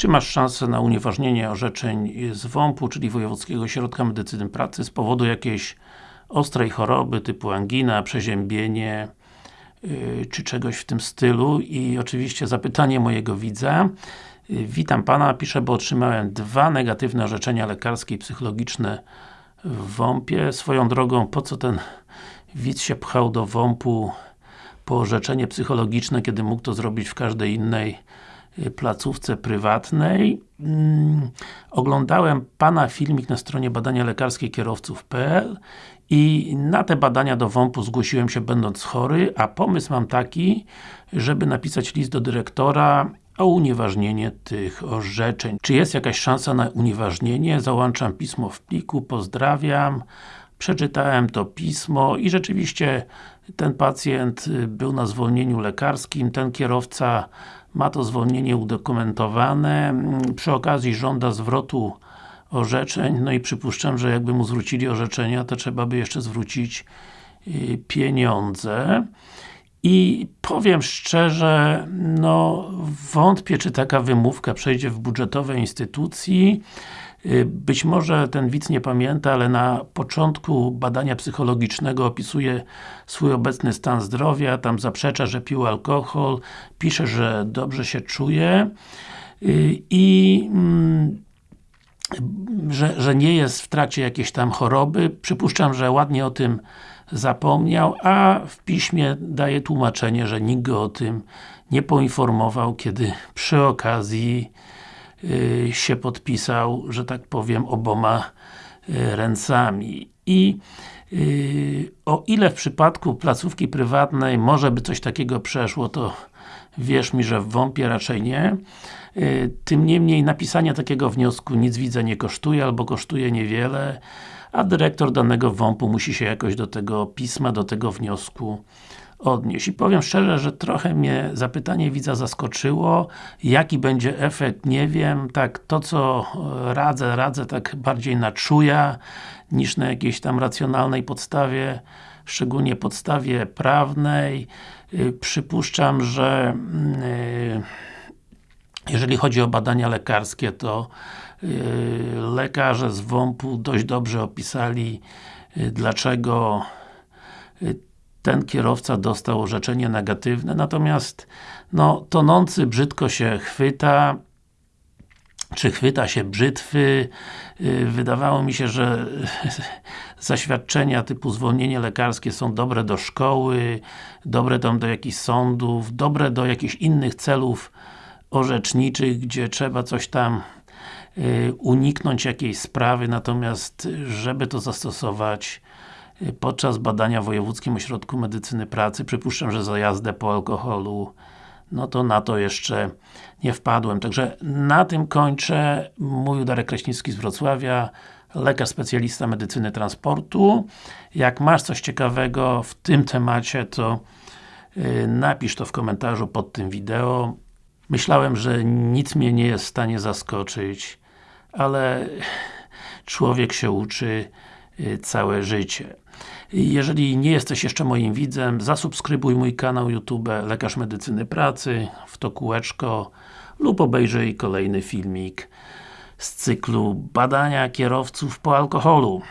Czy masz szansę na unieważnienie orzeczeń z WOMP-u, czyli Wojewódzkiego Ośrodka Medycyny Pracy z powodu jakiejś ostrej choroby typu angina, przeziębienie yy, czy czegoś w tym stylu i oczywiście zapytanie mojego widza yy, Witam Pana, piszę, bo otrzymałem dwa negatywne orzeczenia lekarskie i psychologiczne w WOMP-ie. Swoją drogą, po co ten widz się pchał do WOMP-u po orzeczenie psychologiczne, kiedy mógł to zrobić w każdej innej placówce prywatnej. Hmm, oglądałem Pana filmik na stronie badania lekarskie kierowców.pl i na te badania do WOMP-u zgłosiłem się będąc chory, a pomysł mam taki, żeby napisać list do dyrektora o unieważnienie tych orzeczeń. Czy jest jakaś szansa na unieważnienie? Załączam pismo w pliku, pozdrawiam. Przeczytałem to pismo i rzeczywiście ten pacjent y, był na zwolnieniu lekarskim, ten kierowca ma to zwolnienie udokumentowane, mm, przy okazji żąda zwrotu orzeczeń, no i przypuszczam, że jakby mu zwrócili orzeczenia, to trzeba by jeszcze zwrócić y, pieniądze. I powiem szczerze, no wątpię, czy taka wymówka przejdzie w budżetowej instytucji. Y, być może ten widz nie pamięta, ale na początku badania psychologicznego opisuje swój obecny stan zdrowia, tam zaprzecza, że pił alkohol, pisze, że dobrze się czuje y, i mm, że, że nie jest w trakcie jakiejś tam choroby. Przypuszczam, że ładnie o tym zapomniał, a w piśmie daje tłumaczenie, że nikt go o tym nie poinformował, kiedy przy okazji się podpisał, że tak powiem, oboma y, ręcami. I y, o ile w przypadku placówki prywatnej może by coś takiego przeszło, to wierz mi, że w WOMP-ie raczej nie. Tym niemniej napisanie takiego wniosku nic widzę nie kosztuje, albo kosztuje niewiele, a dyrektor danego WOMP-u musi się jakoś do tego pisma, do tego wniosku odnieść. I powiem szczerze, że trochę mnie zapytanie widza zaskoczyło. Jaki będzie efekt, nie wiem. Tak, to co radzę, radzę tak bardziej na czuja, niż na jakiejś tam racjonalnej podstawie, szczególnie podstawie prawnej. Y, przypuszczam, że yy, jeżeli chodzi o badania lekarskie, to yy, lekarze z WOMP-u dość dobrze opisali, dlaczego ten kierowca dostał orzeczenie negatywne, natomiast no, tonący brzydko się chwyta, czy chwyta się brzytwy. Y, wydawało mi się, że zaświadczenia typu zwolnienie lekarskie są dobre do szkoły, dobre tam do jakichś sądów, dobre do jakichś innych celów orzeczniczych, gdzie trzeba coś tam y, uniknąć jakiejś sprawy, natomiast żeby to zastosować podczas badania w Wojewódzkim Ośrodku Medycyny Pracy, przypuszczam, że za jazdę po alkoholu, no to na to jeszcze nie wpadłem. Także na tym kończę. Mówił Darek Kraśnicki z Wrocławia, lekarz specjalista medycyny transportu. Jak masz coś ciekawego w tym temacie, to y, napisz to w komentarzu pod tym wideo. Myślałem, że nic mnie nie jest w stanie zaskoczyć, ale człowiek się uczy y, całe życie. Jeżeli nie jesteś jeszcze moim widzem, zasubskrybuj mój kanał YouTube Lekarz Medycyny Pracy w to kółeczko lub obejrzyj kolejny filmik z cyklu badania kierowców po alkoholu.